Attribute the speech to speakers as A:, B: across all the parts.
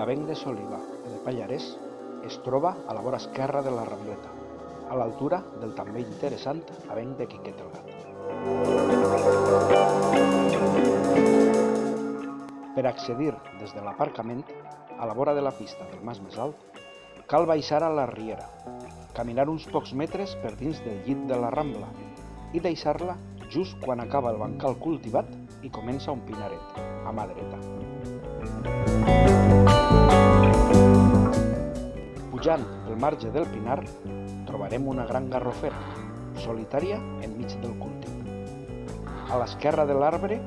A: L'avenc de Soliva de Pallarès es troba a la vora esquerra de la Rambleta, a l'altura del també interessant avenc de Quiquet el Gat. Per accedir des de l'aparcament, a la vora de la pista del mas més alt, cal baixar a la riera, caminar uns pocs metres per dins del llit de la Rambla i deixar-la just quan acaba el bancal cultivat i comença un pinaret, a mà dreta. Pujant el marge del Pinar trobarem una gran garrofera, solitària enmig del cultiu. A l'esquerra de l'arbre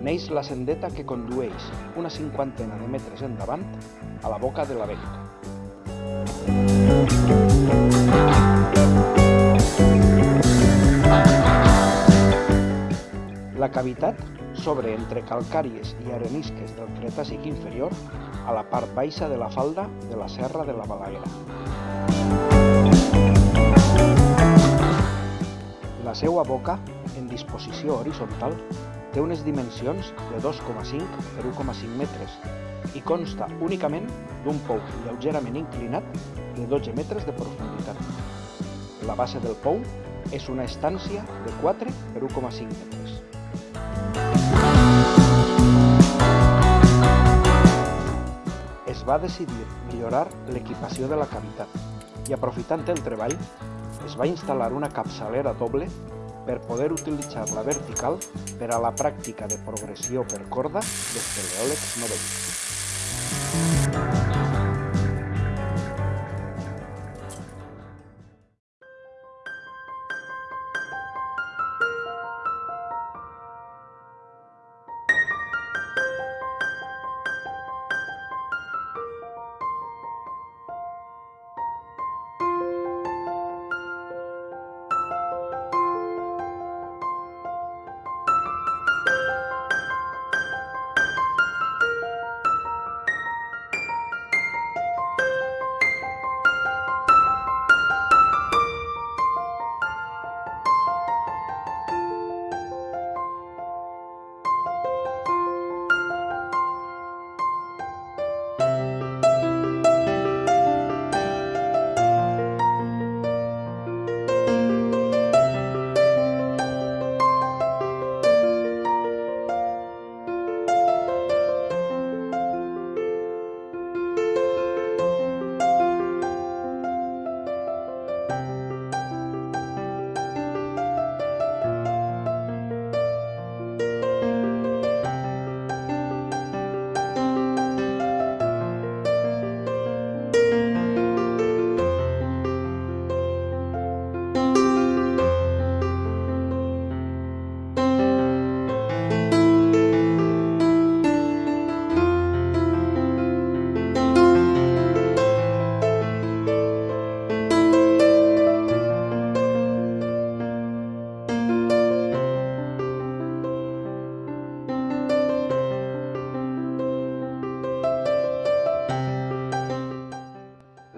A: neix la sendeta que condueix una cinquantena de metres endavant a la boca de la venca. La cavitat s'obre entre calcàries i arenisques del Cretacic inferior a la part baixa de la falda de la Serra de la Balaguera. La seva boca, en disposició horitzontal, té unes dimensions de 2,5 per 1,5 metres i consta únicament d'un pou lleugerament inclinat de 12 metres de profunditat. La base del pou és una estància de 4 per 1,5 metres. Va decidir millorar l'equipació de la cavitat i aprofitant el treball es va instal·lar una capçalera doble per poder utilitzar-la vertical per a la pràctica de progressió per corda d'espeleòlegs novells.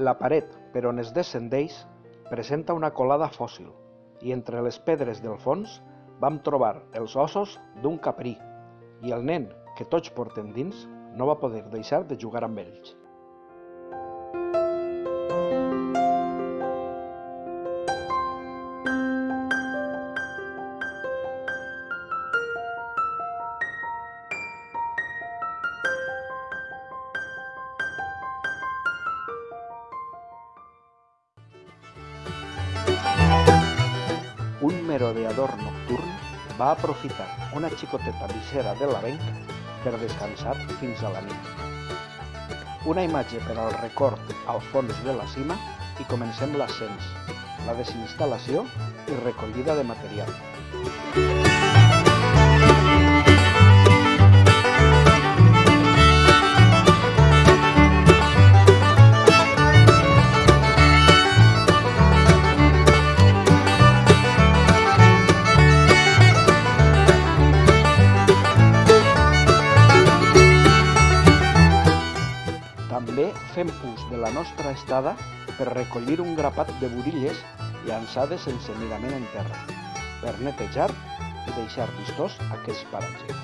A: La paret per on es descendeix presenta una colada fòssil i entre les pedres del fons vam trobar els ossos d'un caprí i el nen que tots portem dins no va poder deixar de jugar amb ells. Un merodeador nocturn va aprofitar una xicoteta visera de l'avenc per descansar fins a la nit. Una imatge per al record al fons de la cima i comencem l'ascens, la desinstal·lació i recollida de material. També nostra estada per recollir un grapat de burilles llançades sense mirament en terra, per netejar i deixar vistós aquests paratges.